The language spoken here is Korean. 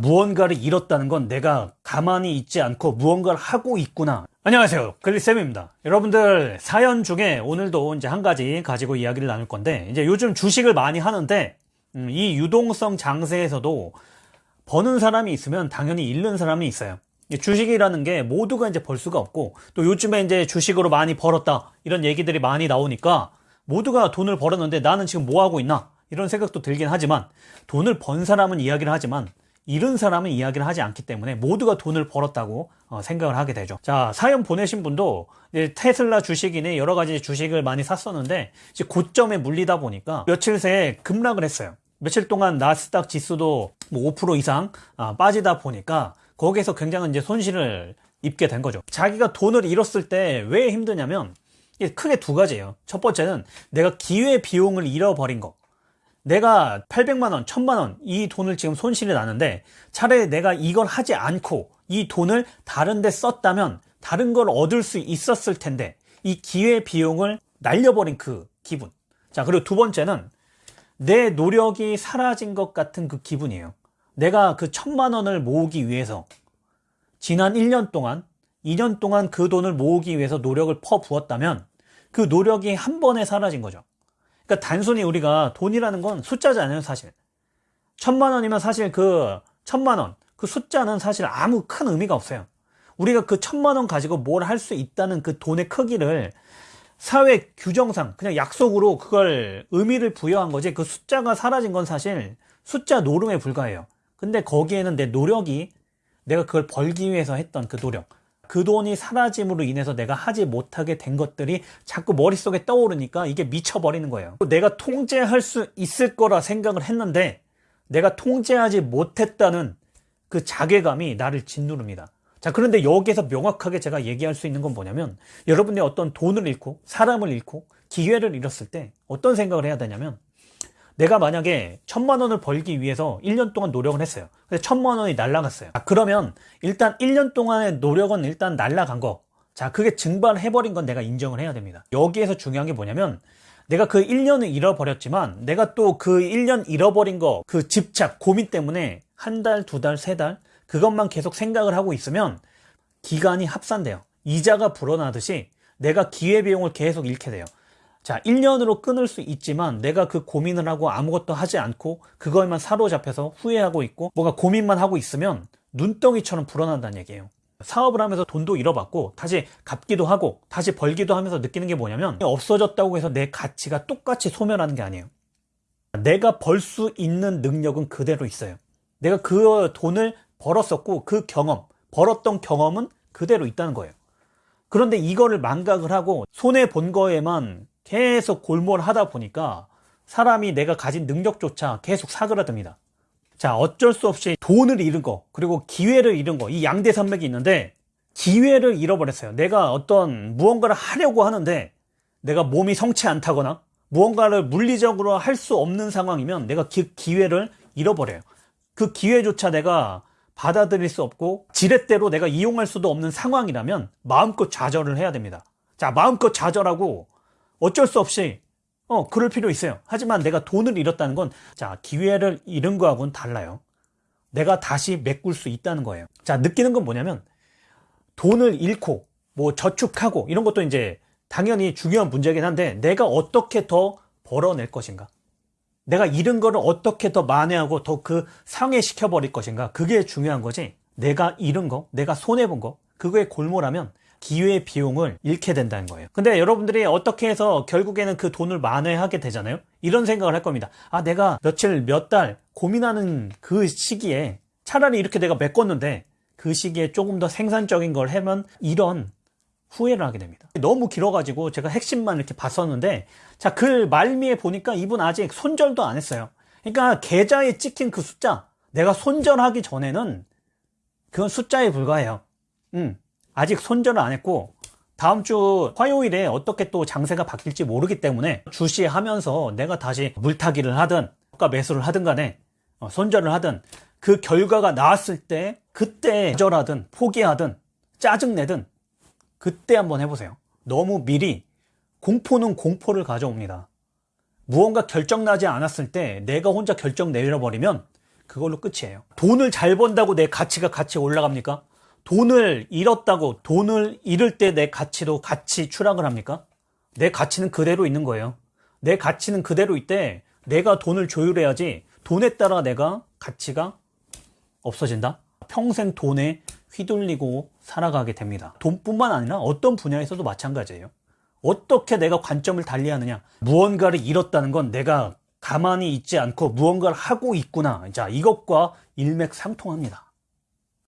무언가를 잃었다는 건 내가 가만히 있지 않고 무언가를 하고 있구나. 안녕하세요. 글리쌤입니다. 여러분들 사연 중에 오늘도 이제 한 가지 가지고 이야기를 나눌 건데 이제 요즘 주식을 많이 하는데 음, 이 유동성 장세에서도 버는 사람이 있으면 당연히 잃는 사람이 있어요. 주식이라는 게 모두가 이제 벌 수가 없고 또 요즘에 이제 주식으로 많이 벌었다 이런 얘기들이 많이 나오니까 모두가 돈을 벌었는데 나는 지금 뭐 하고 있나 이런 생각도 들긴 하지만 돈을 번 사람은 이야기를 하지만 잃은 사람은 이야기를 하지 않기 때문에 모두가 돈을 벌었다고 어, 생각을 하게 되죠. 자, 사연 보내신 분도 테슬라 주식이네 여러 가지 주식을 많이 샀었는데 이제 고점에 물리다 보니까 며칠 새에 급락을 했어요. 며칠 동안 나스닥 지수도 뭐 5% 이상 아, 빠지다 보니까 거기에서 굉장한 이제 손실을 입게 된 거죠. 자기가 돈을 잃었을 때 왜 힘드냐면 크게 두 가지예요. 첫 번째는 내가 기회 비용을 잃어버린 거. 내가 800만원, 1000만원 이 돈을 지금 손실이 나는데 차라리 내가 이걸 하지 않고 이 돈을 다른 데 썼다면 다른 걸 얻을 수 있었을 텐데 이 기회 비용을 날려버린 그 기분. 자, 그리고 두 번째는 내 노력이 사라진 것 같은 그 기분이에요. 내가 그 천만 원을 모으기 위해서 지난 1년 동안, 2년 동안 그 돈을 모으기 위해서 노력을 퍼 부었다면 그 노력이 한 번에 사라진 거죠. 그러니까 단순히 우리가 돈이라는 건 숫자잖아요, 사실. 천만 원이면 사실 그 천만 원, 그 숫자는 사실 아무 큰 의미가 없어요. 우리가 그 천만 원 가지고 뭘 할 수 있다는 그 돈의 크기를 사회 규정상 그냥 약속으로 그걸 의미를 부여한 거지 그 숫자가 사라진 건 사실 숫자 노름에 불과해요. 근데 거기에는 내 노력이 내가 그걸 벌기 위해서 했던 그 노력 그 돈이 사라짐으로 인해서 내가 하지 못하게 된 것들이 자꾸 머릿속에 떠오르니까 이게 미쳐버리는 거예요. 내가 통제할 수 있을 거라 생각을 했는데 내가 통제하지 못했다는 그 자괴감이 나를 짓누릅니다. 자, 그런데 여기에서 명확하게 제가 얘기할 수 있는 건 뭐냐면 여러분이 어떤 돈을 잃고 사람을 잃고 기회를 잃었을 때 어떤 생각을 해야 되냐면 내가 만약에 천만 원을 벌기 위해서 1년 동안 노력을 했어요. 근데 천만 원이 날라갔어요. 아, 그러면 일단 1년 동안의 노력은 일단 날라간 거. 자, 그게 증발해버린 건 내가 인정을 해야 됩니다. 여기에서 중요한 게 뭐냐면 내가 그 1년을 잃어버렸지만 내가 또 그 1년 잃어버린 거, 그 집착, 고민 때문에 한 달, 두 달, 세 달, 그것만 계속 생각을 하고 있으면 기간이 합산돼요. 이자가 불어나듯이 내가 기회비용을 계속 잃게 돼요. 자, 1년으로 끊을 수 있지만 내가 그 고민을 하고 아무것도 하지 않고 그거에만 사로잡혀서 후회하고 있고 뭔가 고민만 하고 있으면 눈덩이처럼 불어난다는 얘기예요. 사업을 하면서 돈도 잃어봤고 다시 갚기도 하고 다시 벌기도 하면서 느끼는 게 뭐냐면 없어졌다고 해서 내 가치가 똑같이 소멸하는 게 아니에요. 내가 벌 수 있는 능력은 그대로 있어요. 내가 그 돈을 벌었었고 그 경험, 벌었던 경험은 그대로 있다는 거예요. 그런데 이거를 망각을 하고 손해 본 거에만 계속 골몰하다 보니까 사람이 내가 가진 능력조차 계속 사그라듭니다. 자, 어쩔 수 없이 돈을 잃은 거, 그리고 기회를 잃은 거, 이 양대 산맥이 있는데, 기회를 잃어버렸어요. 내가 어떤 무언가를 하려고 하는데, 내가 몸이 성치 않다거나, 무언가를 물리적으로 할 수 없는 상황이면 내가 기, 기회를 잃어버려요. 그 기회조차 내가 받아들일 수 없고, 지렛대로 내가 이용할 수도 없는 상황이라면 마음껏 좌절을 해야 됩니다. 자, 마음껏 좌절하고 어쩔 수 없이 어 그럴 필요 있어요. 하지만 내가 돈을 잃었다는 건 자 기회를 잃은 거하고는 달라요. 내가 다시 메꿀 수 있다는 거예요. 자 느끼는 건 뭐냐면 돈을 잃고 뭐 저축하고 이런 것도 이제 당연히 중요한 문제긴 한데 내가 어떻게 더 벌어낼 것인가? 내가 잃은 거를 어떻게 더 만회하고 더 그 상해시켜 버릴 것인가? 그게 중요한 거지. 내가 잃은 거 내가 손해본 거 그거에 골몰하면 기회 비용을 잃게 된다는 거예요. 근데 여러분들이 어떻게 해서 결국에는 그 돈을 만회하게 되잖아요. 이런 생각을 할 겁니다. 아, 내가 며칠, 몇 달 고민하는 그 시기에 차라리 이렇게 내가 메꿨는데 그 시기에 조금 더 생산적인 걸 하면 이런 후회를 하게 됩니다. 너무 길어가지고 제가 핵심만 이렇게 봤었는데 자, 글 말미에 보니까 이분 아직 손절도 안 했어요. 그러니까 계좌에 찍힌 그 숫자 내가 손절하기 전에는 그건 숫자에 불과해요. 음. 아직 손절을 안 했고 다음 주 화요일에 어떻게 또 장세가 바뀔지 모르기 때문에 주시하면서 내가 다시 물타기를 하든 가 매수를 하든 간에 어, 손절을 하든 그 결과가 나왔을 때 그때 거절하든 포기하든 짜증내든 그때 한번 해보세요 너무 미리 공포는 공포를 가져옵니다 무언가 결정나지 않았을 때 내가 혼자 결정 내려버리면 그걸로 끝이에요. 돈을 잘 번다고 내 가치가 같이 올라갑니까? 돈을 잃었다고 돈을 잃을 때 내 가치도 같이 추락을 합니까? 내 가치는 그대로 있는 거예요. 내 가치는 그대로 있대. 내가 돈을 조율해야지 돈에 따라 내가 가치가 없어진다? 평생 돈에 휘둘리고 살아가게 됩니다. 돈뿐만 아니라 어떤 분야에서도 마찬가지예요. 어떻게 내가 관점을 달리하느냐. 무언가를 잃었다는 건 내가 가만히 있지 않고 무언가를 하고 있구나. 자, 이것과 일맥상통합니다.